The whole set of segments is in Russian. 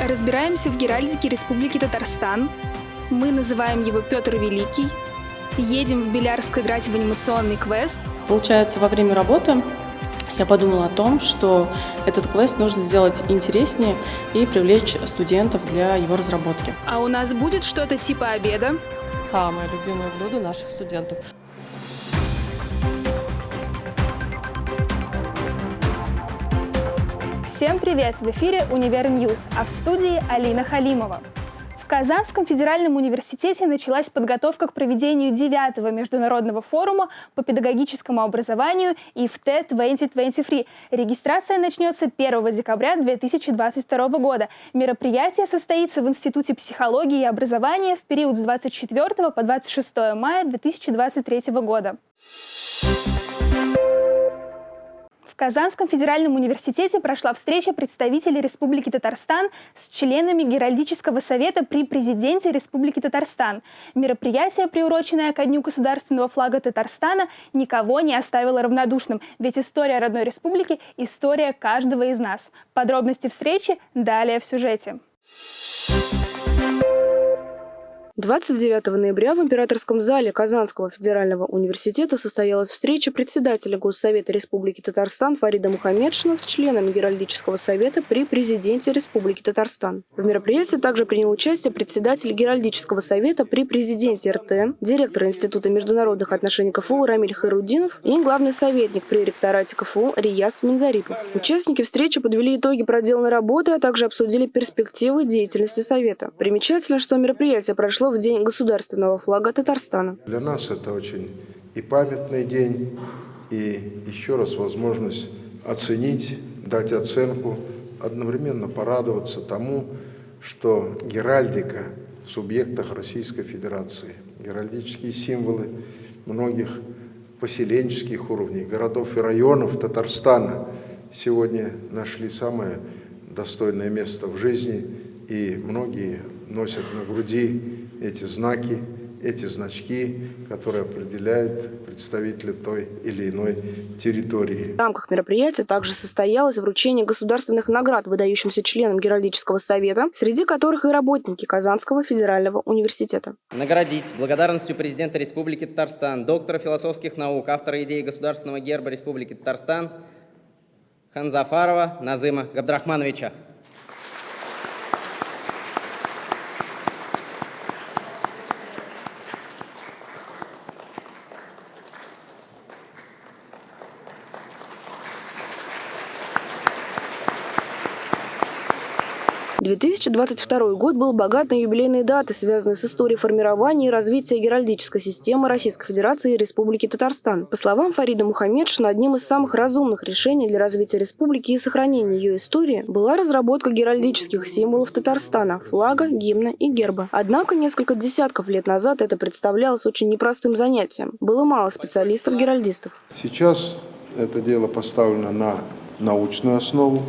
Разбираемся в геральдике Республики Татарстан. Мы называем его Петр Великий. Едем в Белярск играть в анимационный квест. Получается, во время работы я подумала о том, что этот квест нужно сделать интереснее и привлечь студентов для его разработки. А у нас будет что-то типа обеда. Самое любимое блюдо наших студентов. Всем привет! В эфире «Универ Ньюс», а в студии Алина Халимова. В Казанском федеральном университете началась подготовка к проведению 9-го международного форума по педагогическому образованию IFTE 2023. Регистрация начнется 1 декабря 2022 года. Мероприятие состоится в Институте психологии и образования в период с 24 по 26 мая 2023 года. Казанском федеральном университете прошла встреча представителей Республики Татарстан с членами Геральдического совета при президенте Республики Татарстан. Мероприятие, приуроченное ко Дню государственного флага Татарстана, никого не оставило равнодушным, ведь история родной республики – история каждого из нас. Подробности встречи далее в сюжете. 29 ноября в Императорском зале Казанского федерального университета состоялась встреча председателя Госсовета Республики Татарстан Фарида Мухаммедшина с членами Геральдического совета при президенте Республики Татарстан. В мероприятии также принял участие председатель Геральдического совета при президенте РТ, директор Института международных отношений КФУ Рамиль Хайрудинов и главный советник при ректорате КФУ Рияс Минзарипов. Участники встречи подвели итоги проделанной работы, а также обсудили перспективы деятельности совета. Примечательно, что мероприятие прошло в День государственного флага Татарстана. Для нас это очень и памятный день, и еще раз возможность оценить, дать оценку, одновременно порадоваться тому, что геральдика в субъектах Российской Федерации, геральдические символы многих поселенческих уровней, городов и районов Татарстана сегодня нашли самое достойное место в жизни, и многие носят на груди эти знаки, эти значки, которые определяют представителя той или иной территории. В рамках мероприятия также состоялось вручение государственных наград выдающимся членам Геральдического совета, среди которых и работники Казанского федерального университета. Наградить благодарностью президента Республики Татарстан, доктора философских наук, автора идеи государственного герба Республики Татарстан Ханзафарова Назыма Габдрахмановича. 2022 год был богат на юбилейные даты, связанные с историей формирования и развития геральдической системы Российской Федерации и Республики Татарстан. По словам Фарида Мухаммедшина, одним из самых разумных решений для развития республики и сохранения ее истории была разработка геральдических символов Татарстана – флага, гимна и герба. Однако несколько десятков лет назад это представлялось очень непростым занятием. Было мало специалистов-геральдистов. Сейчас это дело поставлено на научную основу,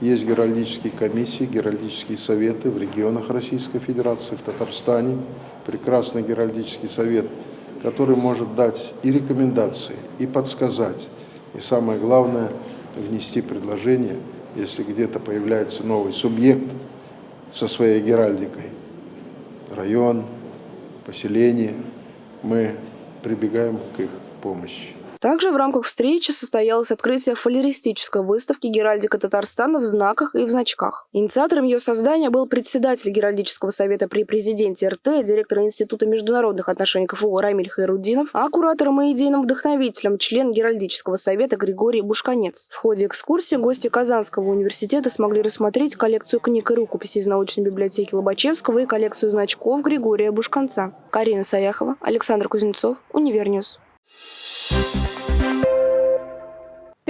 есть геральдические комиссии, геральдические советы в регионах Российской Федерации, в Татарстане. Прекрасный геральдический совет, который может дать и рекомендации, и подсказать. И самое главное, внести предложение, если где-то появляется новый субъект со своей геральдикой. Район, поселение, мы прибегаем к их помощи. Также в рамках встречи состоялось открытие фалеристической выставки «Геральдика Татарстана» в знаках и в значках. Инициатором ее создания был председатель Геральдического совета при президенте РТ, директор Института международных отношений КФУ Рамиль Хайрудинов, а куратором и идейным вдохновителем член Геральдического совета Григорий Бушканец. В ходе экскурсии гости Казанского университета смогли рассмотреть коллекцию книг и рукописей из научной библиотеки Лобачевского и коллекцию значков Григория Бушканца. Карина Саяхова, Александр Кузнецов, Универньюз.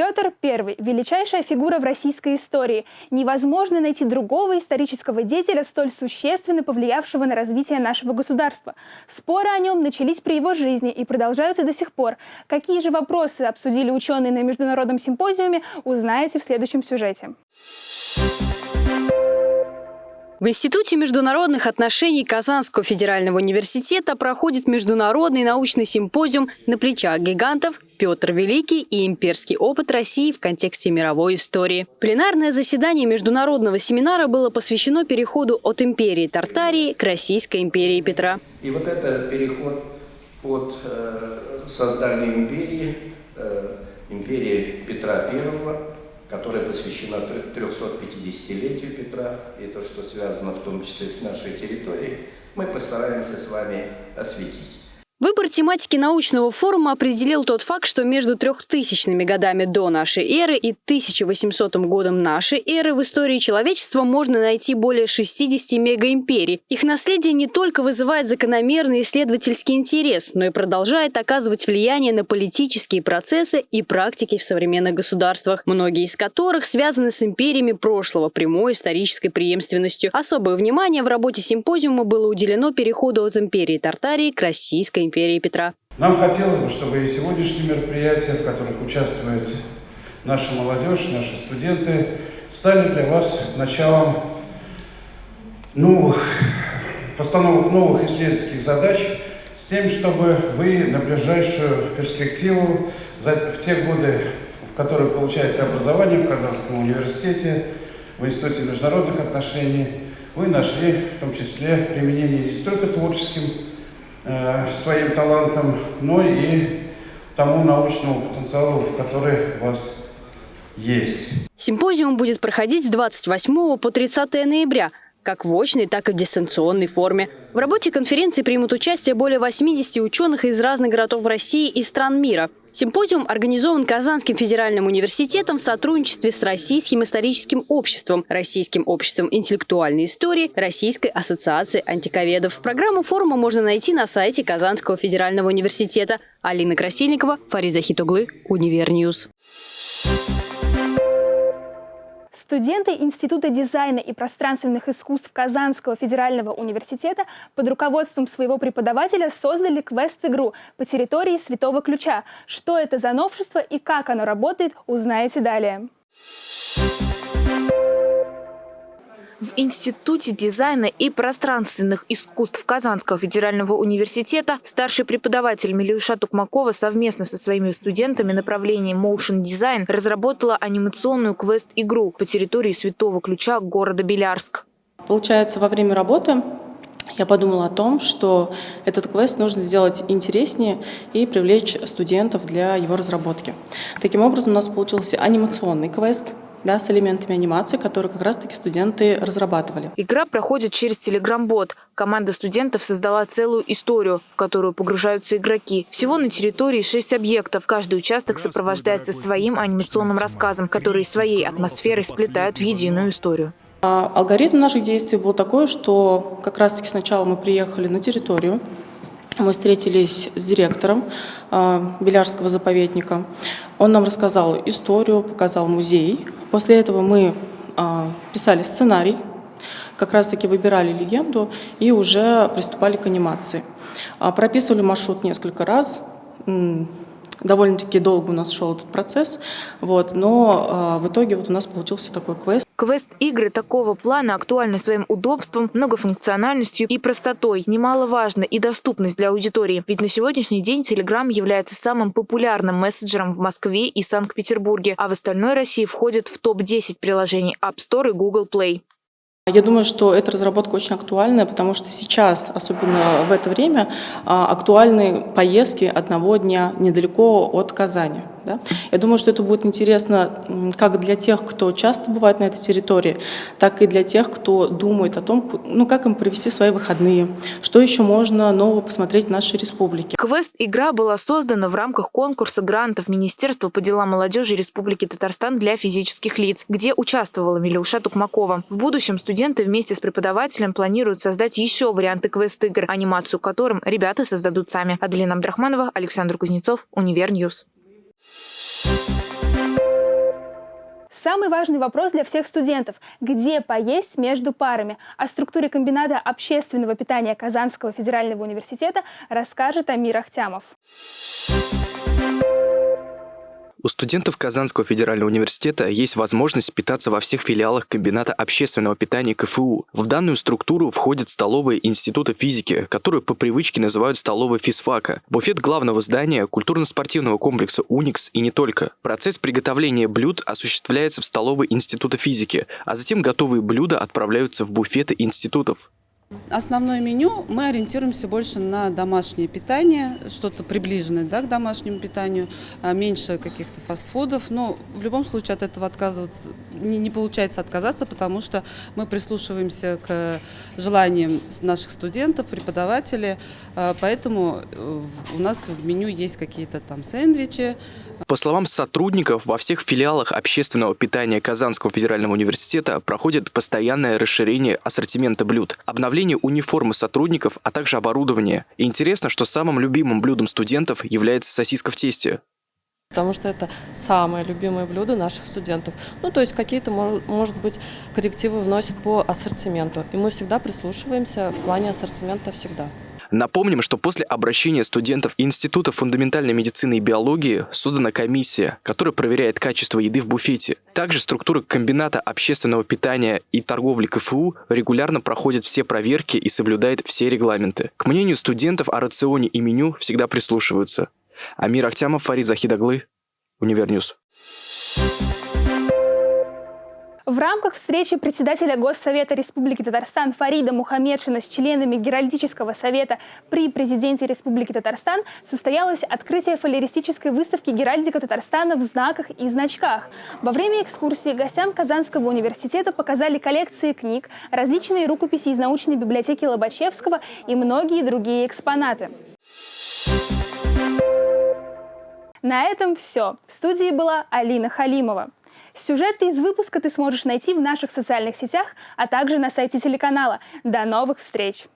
Петр I – величайшая фигура в российской истории. Невозможно найти другого исторического деятеля, столь существенно повлиявшего на развитие нашего государства. Споры о нем начались при его жизни и продолжаются до сих пор. Какие же вопросы обсудили ученые на международном симпозиуме, узнаете в следующем сюжете. В Институте международных отношений Казанского федерального университета проходит международный научный симпозиум «На плечах гигантов. Петр Великий и имперский опыт России в контексте мировой истории». Пленарное заседание международного семинара было посвящено переходу от империи Тартарии к Российской империи Петра. И вот это переход от э, создания империи, э, империи Петра I которая посвящена 350-летию Петра, и то, что связано в том числе с нашей территорией, мы постараемся с вами осветить. Выбор тематики научного форума определил тот факт, что между 3000 годами до нашей эры и 1800 годом нашей эры в истории человечества можно найти более 60 мегаимперий. Их наследие не только вызывает закономерный исследовательский интерес, но и продолжает оказывать влияние на политические процессы и практики в современных государствах, многие из которых связаны с империями прошлого прямой исторической преемственностью. Особое внимание в работе симпозиума было уделено переходу от империи Тартарии к Российской империи Петра. Нам хотелось бы, чтобы и сегодняшние мероприятия, в которых участвует наша молодежь, наши студенты, стали для вас началом новых, постановок новых исследовательских задач с тем, чтобы вы на ближайшую перспективу, в те годы, в которые получаете образование в Казанском университете, в Институте международных отношений, вы нашли в том числе применение не только творческим Э, своим талантом, но и тому научному потенциалу, который у вас есть. Симпозиум будет проходить с 28 по 30 ноября как в очной, так и в дистанционной форме. В работе конференции примут участие более 80 ученых из разных городов России и стран мира. Симпозиум организован Казанским федеральным университетом в сотрудничестве с Российским историческим обществом, Российским обществом интеллектуальной истории, Российской ассоциацией антиковедов. Программу форума можно найти на сайте Казанского федерального университета. Алина Красильникова, Фариза Хитуглы, Универньюз. Студенты Института дизайна и пространственных искусств Казанского федерального университета под руководством своего преподавателя создали квест-игру по территории Святого Ключа. Что это за новшество и как оно работает, узнаете далее. В Институте дизайна и пространственных искусств Казанского федерального университета старший преподаватель Милюша Тукмакова совместно со своими студентами направления Motion Design разработала анимационную квест-игру по территории Святого Ключа города Белярск. Получается, во время работы я подумала о том, что этот квест нужно сделать интереснее и привлечь студентов для его разработки. Таким образом, у нас получился анимационный квест – да, с элементами анимации, которые как раз-таки студенты разрабатывали. Игра проходит через Telegram-бот. Команда студентов создала целую историю, в которую погружаются игроки. Всего на территории шесть объектов. Каждый участок сопровождается своим анимационным рассказом, который своей атмосферой сплетают в единую историю. А алгоритм наших действий был такой, что как раз-таки сначала мы приехали на территорию, мы встретились с директором э, Белярского заповедника. Он нам рассказал историю, показал музей. После этого мы э, писали сценарий, как раз-таки выбирали легенду и уже приступали к анимации. Э, прописывали маршрут несколько раз, довольно-таки долго у нас шел этот процесс, вот, но э, в итоге вот у нас получился такой квест. Квест-игры такого плана актуальны своим удобством, многофункциональностью и простотой. Немаловажна и доступность для аудитории. Ведь на сегодняшний день Telegram является самым популярным мессенджером в Москве и Санкт-Петербурге, а в остальной России входит в топ-10 приложений App Store и Google Play. Я думаю, что эта разработка очень актуальная, потому что сейчас, особенно в это время, а, актуальны поездки одного дня недалеко от Казани. Да? Я думаю, что это будет интересно как для тех, кто часто бывает на этой территории, так и для тех, кто думает о том, ну, как им провести свои выходные, что еще можно нового посмотреть в нашей республике. Квест-игра была создана в рамках конкурса грантов Министерства по делам молодежи Республики Татарстан для физических лиц, где участвовала Милюша Тукмакова. В будущем студенты вместе с преподавателем планируют создать еще варианты квест-игр, анимацию которым ребята создадут сами. Аделина Абдрахманова, Александр Кузнецов, Универньюз. Самый важный вопрос для всех студентов – где поесть между парами? О структуре комбината общественного питания Казанского федерального университета расскажет Амир Ахтямов. У студентов Казанского федерального университета есть возможность питаться во всех филиалах комбината общественного питания КФУ. В данную структуру входят столовые Института физики, которую по привычке называют столовой физфака, буфет главного здания культурно-спортивного комплекса «Уникс» и не только. Процесс приготовления блюд осуществляется в столовой Института физики, а затем готовые блюда отправляются в буфеты институтов. Основное меню мы ориентируемся больше на домашнее питание, что-то приближенное да, к домашнему питанию, а меньше каких-то фастфудов. Но в любом случае от этого отказываться не, не получается отказаться, потому что мы прислушиваемся к желаниям наших студентов, преподавателей. А, поэтому э, у нас в меню есть какие-то там сэндвичи, по словам сотрудников, во всех филиалах общественного питания Казанского федерального университета проходит постоянное расширение ассортимента блюд, обновление униформы сотрудников, а также оборудование. Интересно, что самым любимым блюдом студентов является сосиска в тесте. Потому что это самое любимое блюдо наших студентов. Ну, то есть какие-то, может быть, коррективы вносят по ассортименту. И мы всегда прислушиваемся в плане ассортимента всегда. Напомним, что после обращения студентов Института фундаментальной медицины и биологии создана комиссия, которая проверяет качество еды в буфете. Также структура комбината общественного питания и торговли КФУ регулярно проходит все проверки и соблюдает все регламенты. К мнению студентов о рационе и меню всегда прислушиваются. Амир Ахтямов, Фарид Захидаглы, Универньюз. В рамках встречи председателя Госсовета Республики Татарстан Фарида Мухаммедшина с членами Геральдического совета при президенте Республики Татарстан состоялось открытие фалеристической выставки «Геральдика Татарстана в знаках и значках». Во время экскурсии гостям Казанского университета показали коллекции книг, различные рукописи из научной библиотеки Лобачевского и многие другие экспонаты. На этом все. В студии была Алина Халимова. Сюжеты из выпуска ты сможешь найти в наших социальных сетях, а также на сайте телеканала. До новых встреч!